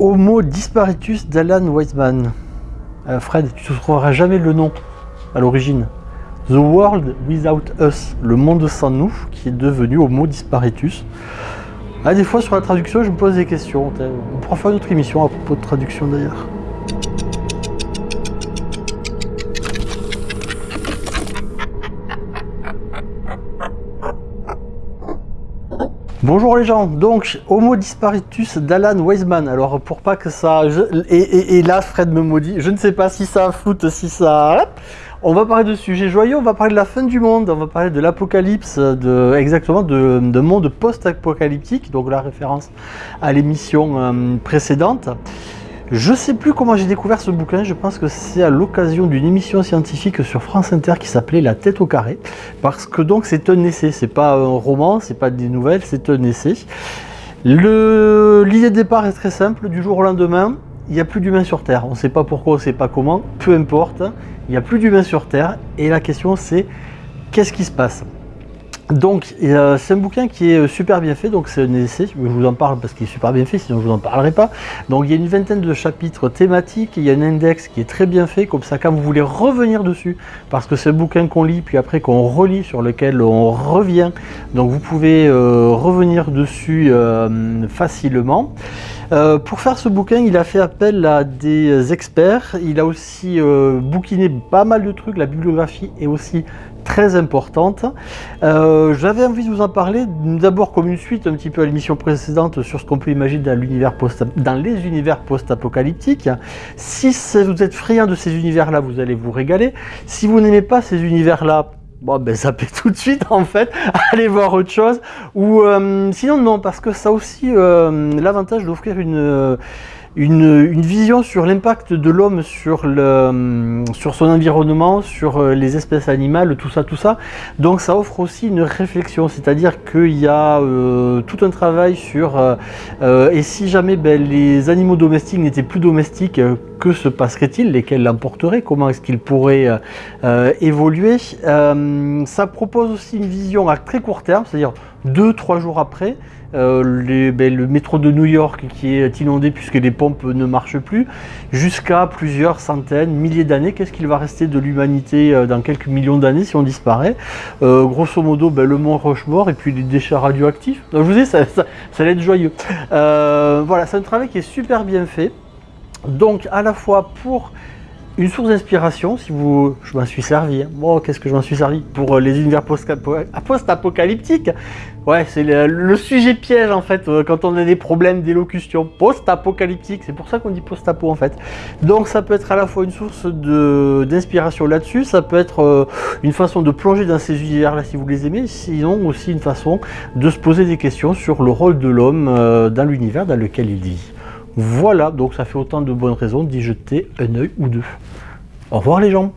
Homo disparitus d'Alan Weizmann. Euh, Fred, tu ne trouveras jamais le nom à l'origine. The World Without Us, le monde sans nous, qui est devenu Homo disparitus. Ah, des fois sur la traduction, je me pose des questions. On pourra faire une autre émission à propos de traduction d'ailleurs. Bonjour les gens, donc Homo disparitus d'Alan Weisman. Alors pour pas que ça... Et, là Fred me maudit, je ne sais pas si ça fout, si ça... On va parler de sujets joyeux, on va parler de la fin du monde, on va parler de l'apocalypse, de, exactement de, de monde post-apocalyptique, donc la référence à l'émission euh, précédente. Je ne sais plus comment j'ai découvert ce bouquin, je pense que c'est à l'occasion d'une émission scientifique sur France Inter qui s'appelait La tête au carré, parce que donc c'est un essai, c'est pas un roman, c'est pas des nouvelles, c'est un essai. L'idée de départ est très simple, du jour au lendemain, il n'y a plus d'humains sur Terre. On ne sait pas pourquoi, on ne sait pas comment, peu importe, il n'y a plus d'humains sur Terre, et la question c'est qu'est-ce qui se passe? Donc c'est un bouquin qui est euh, super bien fait, donc c'est un essai, je vous en parle parce qu'il est super bien fait, sinon je vous en parlerai pas. Donc il y a une vingtaine de chapitres thématiques, il y a un index qui est très bien fait, comme ça quand vous voulez revenir dessus, parce que c'est un bouquin qu'on lit, puis après qu'on relit, sur lequel on revient, donc vous pouvez euh, revenir dessus euh, facilement. Pour faire ce bouquin, il a fait appel à des experts, il a aussi bouquiné pas mal de trucs, la bibliographie est aussi très importante. Euh, j'avais envie de vous en parler d'abord comme une suite un petit peu à l'émission précédente sur ce qu'on peut imaginer dans, dans les univers post-apocalyptiques. Si vous êtes friand de ces univers-là, vous allez vous régaler. Si vous n'aimez pas ces univers-là, bon ben zappez tout de suite en fait, allez voir autre chose. Ou euh, sinon non, parce que ça a aussi euh, l'avantage d'offrir une une, vision sur l'impact de l'homme sur, sur son environnement, sur euh, les espèces animales, tout ça, tout ça. Donc ça offre aussi une réflexion, c'est-à-dire qu'il y a euh, tout un travail sur euh, et si jamais ben, les animaux domestiques n'étaient plus domestiques, que se passerait-il Lesquels l'emporteraient Comment est-ce qu'ils pourraient évoluer Ça propose aussi une vision à très court terme, c'est-à-dire deux, trois jours après, euh, ben, le métro de New York qui est inondé puisque les pompes ne marchent plus, jusqu'à plusieurs centaines, milliers d'années. Qu'est-ce qu'il va rester de l'humanité euh, dans quelques millions d'années si on disparaît? Euh, Grosso modo, ben, le mont Rochemort et puis les déchets radioactifs. je vous dis, ça, ça, ça être joyeux. voilà, c'est un travail qui est super bien fait. Donc à la fois pour une source d'inspiration, si vous... Je m'en suis servi. Hein. Bon, qu'est-ce que je m'en suis servi Pour euh, les univers post-apocalyptiques? Ouais, c'est le, sujet piège, en fait, euh, quand on a des problèmes d'élocution. Post-apocalyptique, c'est pour ça qu'on dit post-apo, en fait. Donc, ça peut être à la fois une source d'inspiration là-dessus, ça peut être euh, une façon de plonger dans ces univers-là, si vous les aimez, sinon aussi une façon de se poser des questions sur le rôle de l'homme dans l'univers dans lequel il vit. Voilà, donc ça fait autant de bonnes raisons d'y jeter un œil ou deux. Au revoir les gens